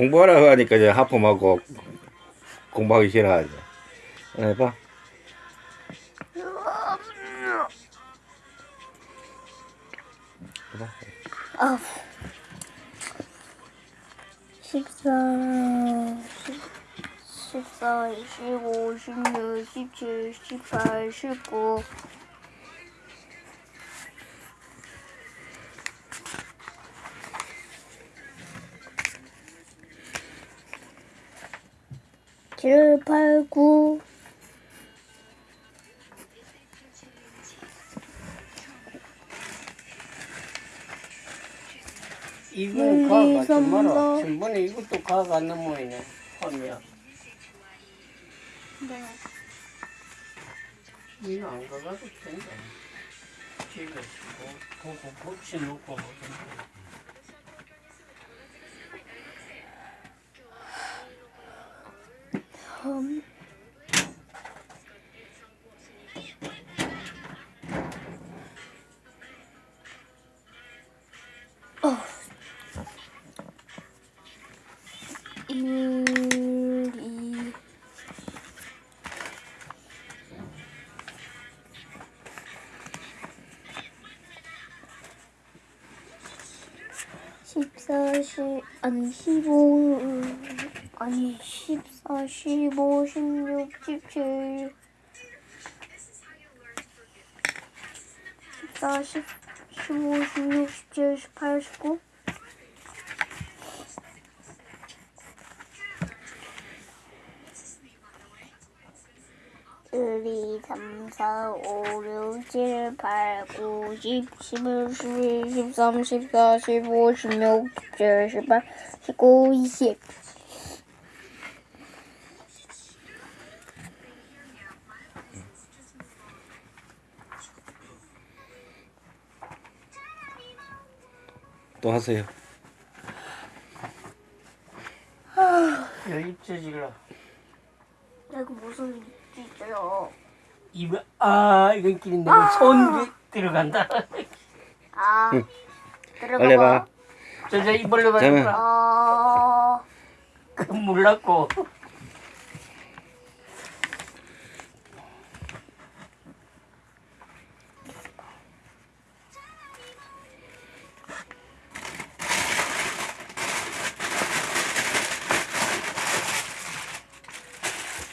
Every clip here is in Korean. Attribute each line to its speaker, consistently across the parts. Speaker 1: 공부하라고 하니까 이제 하품하고 공부하기 싫어하지. 해봐. 해봐. 아. 1사 14, 15, 16, 17, 18, 19. 7, 8, 9 이건 가가 좀 말아. 전번 이것도 가가 안 넘어있네. 홈이 네. 이거 안 가가도 된다. 집에 고고 고치 놓고. home. Oh. 일이 십시 아니 십오 아니 14, 15, 16, 17 14, 10, 15, 16, 17, 18, 19 1, 2, 3, 4, 5, 6, 7, 8, 9, 10, 11, 12, 13, 14, 15, 16, 17, 18, 19, 20또 하세요. 열입제 지라. 이거 무슨 입제요? 입에 아 이건 끼는데 아손 들어간다. 아 응. 들어가. 얼레봐. 저저 입 벌려봐. 어... 몰랐고.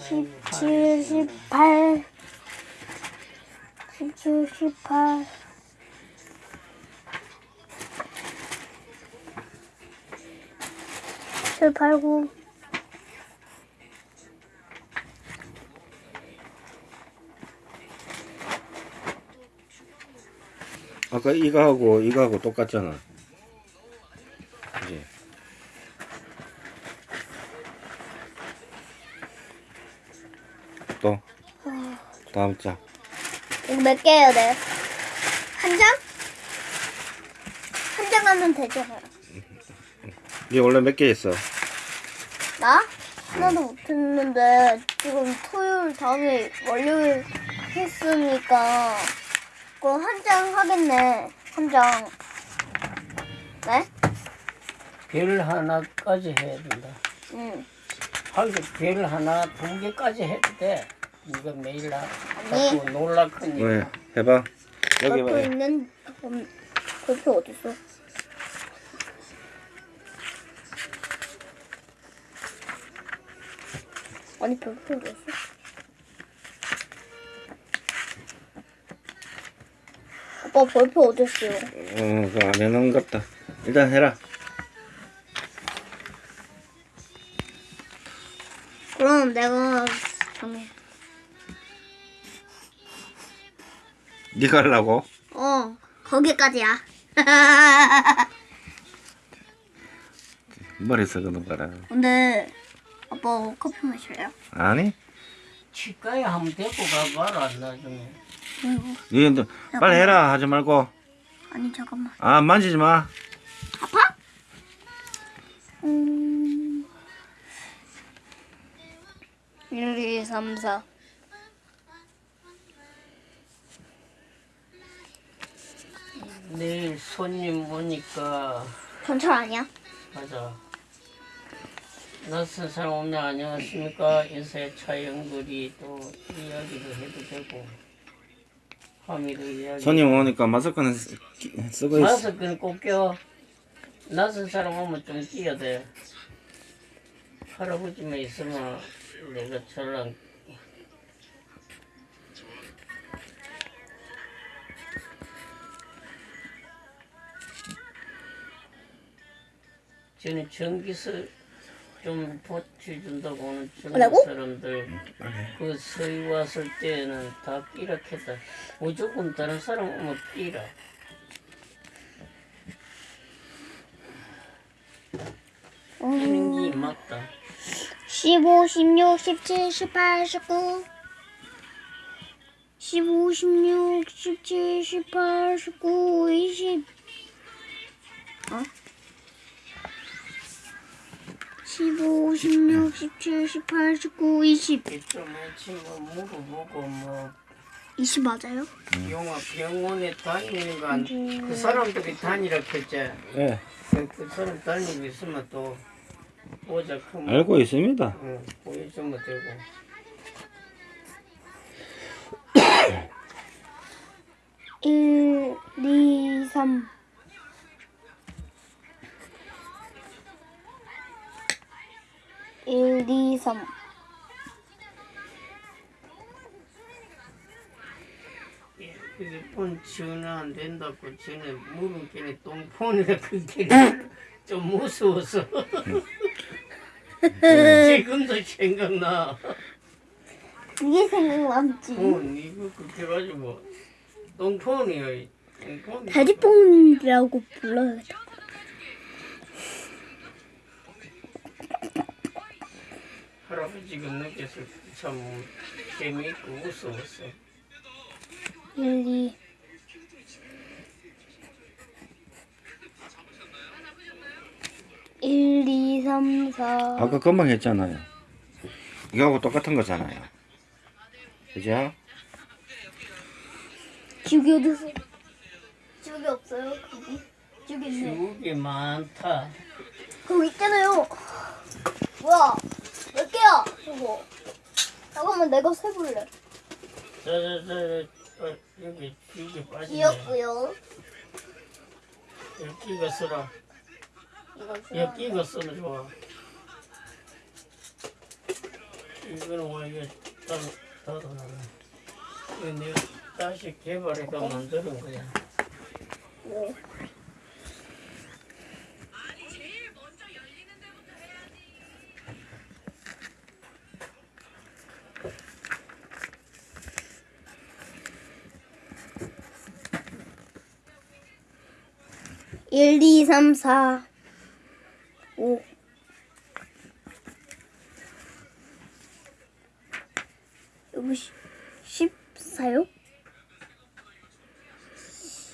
Speaker 1: 17, 18 17, 18 7, 8, 9 아까 이거하고 이거하고 똑같잖아 다음 장. 이거 몇 개예요, 네? 한 장? 한 장 하면 되죠, 이게 원래 몇 개 있어? 나? 하나도 못했는데 지금 토요일 다음에 월요일 했으니까 그거 한 장 하겠네. 한 장. 네? 별 하나까지 해야 된다. 응. 하기 별 하나 두 개까지 해도 돼. 이거 매일 나 자꾸 놀랄 거니 왜? 해봐. 여기 봐. 있는 음, 표 어딨어? 아니 골표 어딨어? 아빠 볼표 어딨어요? 어, 그안에넣은것 같다. 일단 해라. 그럼 내가 정해. 네가 하려고? 어 거기까지야 머리서 그는 거라 근데 아빠 커피 마실요 아니 치과에 한번 데리고 가봐라 나중에 이거 예, 빨리 해라 하지 말고 아니 잠깐만 아 만지지 마 아파? 음... 1, 2, 3, 4 내일 손님 오니까 경찰 아니야? 맞아 낯선 사람 오면 안녕하십니까 인사의 차영글이 또 이야기도 해도 되고 화미도 이야기 손님 오니까 마스크는 쓰- 고 있어 마스크는 꼭 껴. 낯선 사람 오면 좀 끼야 돼. 할아버지만 있으면 내가 저랑 저는 전기세 좀 보태준다고 하는 전국 사람들 음, 그 서희 왔을 때는 다삐라캐다 무조건 다른 사람 오면 삐라 하는 게 맞다. 15, 16, 17, 18, 19 15, 16, 17, 18, 19, 20 어? 15, 16, 17, 18, 19, 20 이쯤에 친구 물어보고 뭐20 맞아요? 영화 병원에 다니는 건그 네. 사람들이 다니라 했지 예. 그, 그 사람 다니고 있으면 또 보자 알고 있습니다. 응, 보여주면 되고 일, 이, 삼. 삼. 휴대폰 지원은 안 된다고 전에 물은 걔네 똥폰이라 그게 좀 무서워서 지금도 생각나 이게 생각났지 어 니가 그렇게 가지고 똥폰이야 똥폰 다리뽕이라고 불러요 할아버지가 느껴서 참 재미있고 무서웠어. 일리. 일, 이, 삼, 사. 아까 금방 했잖아요. 이거하고 똑같은 거잖아요. 그죠? 죽여 드 죽이 없어요, 거기? 죽이 많다. 거기 있잖아요. 뭐야? 몇개요 이거. 잠깐만 내가 세볼래. 자자자 어, 여기 여기 빠지네. 귀엽고요. 여기 끼고 쓰라 이거 끼고 써라 좋아. 이거는 와 뭐 이거 따로 나로 이거 내가 다시 개발해서 어? 만드는 거야. 네. 1, 2, 3, 4, 5. 이거 14요?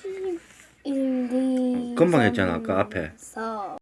Speaker 1: 11, 0 2, 금방 했잖아 아까 앞에. 4.